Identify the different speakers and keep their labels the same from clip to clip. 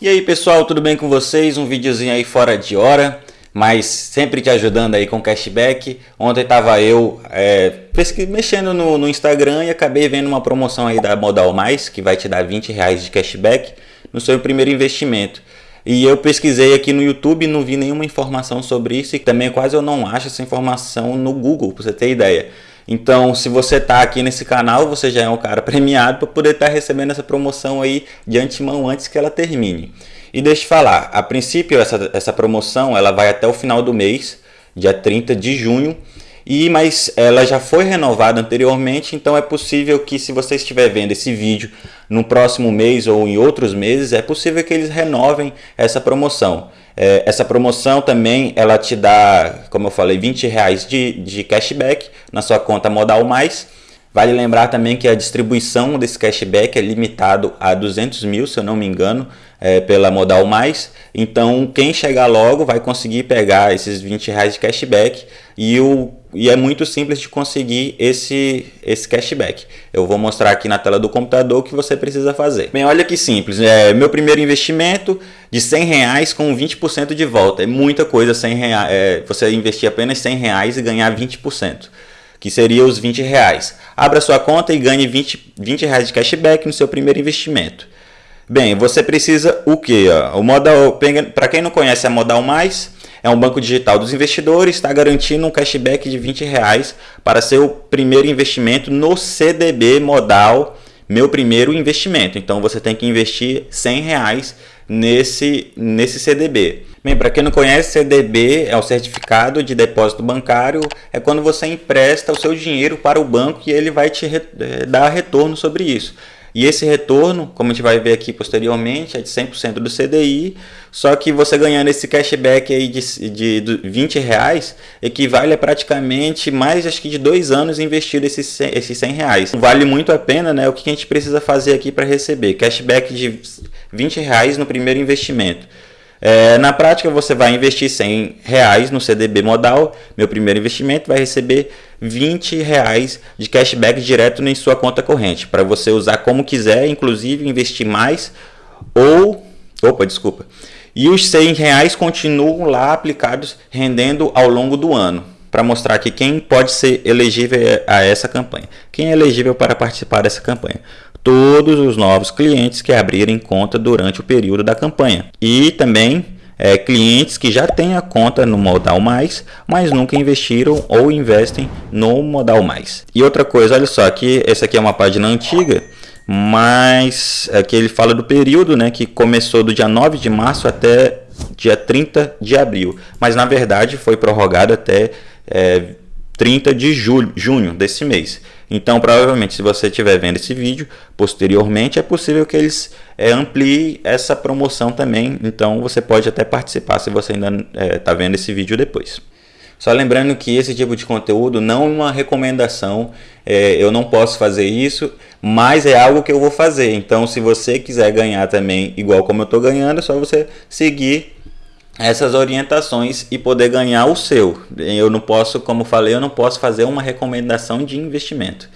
Speaker 1: E aí pessoal, tudo bem com vocês? Um videozinho aí fora de hora, mas sempre te ajudando aí com cashback. Ontem tava eu é, mexendo no, no, Instagram e acabei vendo uma promoção aí da Modal Mais, que vai te dar 20 reais de cashback no seu primeiro investimento. E eu pesquisei aqui no YouTube e não vi nenhuma informação sobre isso e também quase eu não acho essa informação no Google, para você ter ideia. Então, se você está aqui nesse canal, você já é um cara premiado para poder estar tá recebendo essa promoção aí de antemão antes que ela termine. E deixa eu falar, a princípio essa, essa promoção ela vai até o final do mês, dia 30 de junho, e mas ela já foi renovada anteriormente, então é possível que se você estiver vendo esse vídeo no próximo mês ou em outros meses, é possível que eles renovem essa promoção. É, essa promoção também ela te dá, como eu falei, 20 reais de, de cashback na sua conta Modal Mais. Vale lembrar também que a distribuição desse cashback é limitado a 200 mil, se eu não me engano, é, pela Modal Mais. Então, quem chegar logo vai conseguir pegar esses 20 reais de cashback e, o, e é muito simples de conseguir esse, esse cashback. Eu vou mostrar aqui na tela do computador o que você precisa fazer. Bem, olha que simples. É, meu primeiro investimento de 100 reais com 20% de volta. É muita coisa 100 reais, é, você investir apenas 100 reais e ganhar 20% que seria os 20 reais. Abra sua conta e ganhe 20, 20 reais de cashback no seu primeiro investimento. Bem, você precisa o que? O Modal, para quem não conhece a Modal Mais, é um banco digital dos investidores, está garantindo um cashback de 20 reais para seu primeiro investimento no CDB Modal, meu primeiro investimento. Então você tem que investir 100 reais nesse, nesse CDB. Bem, para quem não conhece, CDB é o certificado de depósito bancário, é quando você empresta o seu dinheiro para o banco e ele vai te re, eh, dar retorno sobre isso. E esse retorno, como a gente vai ver aqui posteriormente, é de 100% do CDI, só que você ganhando esse cashback aí de, de, de 20 reais, equivale a praticamente mais acho que de dois anos investido esses, esses 100 reais. Vale muito a pena, né? O que a gente precisa fazer aqui para receber? Cashback de 20 reais no primeiro investimento. É, na prática, você vai investir 100 reais no CDB modal, meu primeiro investimento, vai receber 20 reais de cashback direto em sua conta corrente, para você usar como quiser, inclusive investir mais ou... Opa, desculpa. E os 100 reais continuam lá aplicados, rendendo ao longo do ano, para mostrar que quem pode ser elegível a essa campanha. Quem é elegível para participar dessa campanha? Todos os novos clientes que abrirem conta durante o período da campanha. E também é, clientes que já têm a conta no Modal Mais, mas nunca investiram ou investem no Modal Mais. E outra coisa, olha só, aqui, essa aqui é uma página antiga, mas aqui ele fala do período né, que começou do dia 9 de março até dia 30 de abril, mas na verdade foi prorrogado até é, 30 de julho, junho desse mês. Então, provavelmente, se você estiver vendo esse vídeo posteriormente, é possível que eles é, ampliem essa promoção também. Então, você pode até participar se você ainda está é, tá vendo esse vídeo depois. Só lembrando que esse tipo de conteúdo não é uma recomendação, é, eu não posso fazer isso, mas é algo que eu vou fazer. Então, se você quiser ganhar também igual como eu estou ganhando, é só você seguir essas orientações e poder ganhar o seu. Eu não posso, como falei, eu não posso fazer uma recomendação de investimento.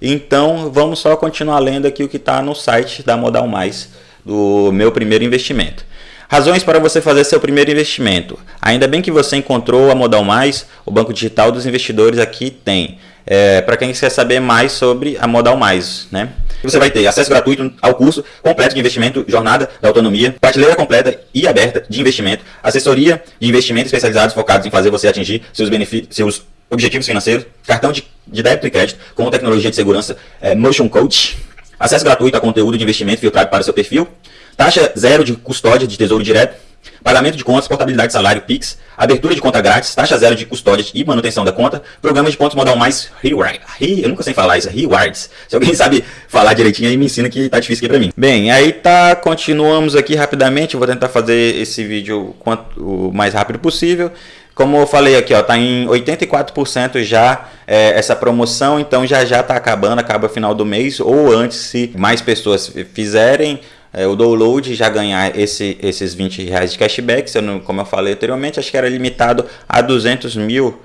Speaker 1: Então vamos só continuar lendo aqui o que está no site da Modal Mais, do meu primeiro investimento. Razões para você fazer seu primeiro investimento. Ainda bem que você encontrou a Modal Mais, o banco digital dos investidores aqui tem. É, para quem quer saber mais sobre a Modal Mais, né? Você vai ter acesso gratuito ao curso completo de investimento Jornada da Autonomia, prateleira completa e aberta de investimento, assessoria de investimentos especializados focados em fazer você atingir seus, seus objetivos financeiros, cartão de, de, débito e crédito com tecnologia de segurança é, Motion Coach, acesso gratuito a conteúdo de investimento filtrado para seu perfil, taxa zero de custódia de tesouro direto, pagamento de contas, portabilidade de salário, PIX, abertura de conta grátis, taxa zero de custódia e manutenção da conta, programa de pontos modal mais reward. eu nunca sei falar isso, rewards. Se alguém sabe falar direitinho aí me ensina que tá difícil aqui para mim. Bem, aí tá, continuamos aqui rapidamente, vou tentar fazer esse vídeo quanto, o mais rápido possível. Como eu falei aqui, ó, tá em 84% já é, essa promoção, então já já tá acabando, acaba final do mês ou antes se mais pessoas fizerem é, o download já ganhar esse, esses 20 reais de cashback, como eu falei anteriormente, acho que era limitado a 200 mil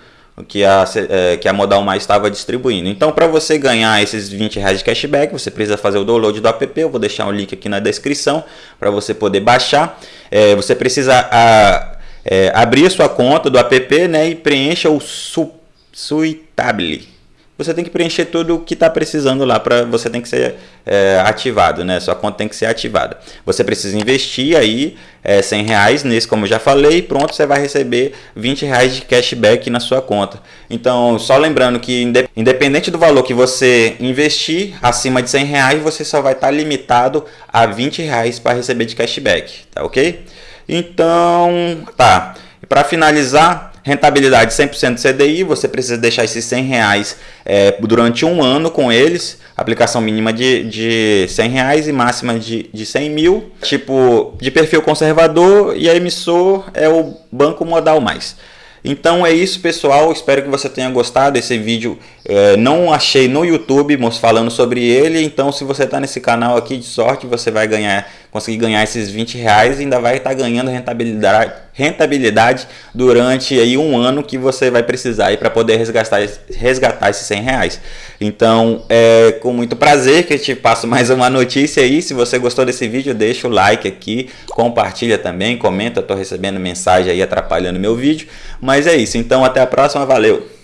Speaker 1: que a, é, que a Modal Mais estava distribuindo. Então, para você ganhar esses 20 reais de cashback, você precisa fazer o download do app. Eu vou deixar um link aqui na descrição para você poder baixar. É, você precisa a, é, abrir sua conta do app né, e preencha o su, Suitable você tem que preencher tudo o que está precisando lá para você tem que ser é, ativado, né? Sua conta tem que ser ativada. Você precisa investir aí é, 100 reais nesse, como eu já falei, pronto, você vai receber 20 reais de cashback na sua conta. Então, só lembrando que independente do valor que você investir, acima de 100 reais, você só vai estar tá limitado a 20 reais para receber de cashback, tá ok? Então, tá. Para finalizar, Rentabilidade 100% CDI, você precisa deixar esses 100 reais é, durante um ano com eles. Aplicação mínima de, de 100 reais e máxima de, de 100 mil. Tipo, de perfil conservador e a emissor é o Banco Modal Mais. Então é isso pessoal, espero que você tenha gostado desse vídeo. É, não achei no YouTube falando sobre ele, então se você está nesse canal aqui de sorte, você vai ganhar, conseguir ganhar esses 20 reais e ainda vai estar tá ganhando rentabilidade, rentabilidade durante aí um ano que você vai precisar para poder resgatar, resgatar esses 100 reais. Então é com muito prazer que eu te passo mais uma notícia aí. Se você gostou desse vídeo, deixa o like aqui, compartilha também, comenta, estou recebendo mensagem aí atrapalhando meu vídeo. Mas é isso, então até a próxima, valeu!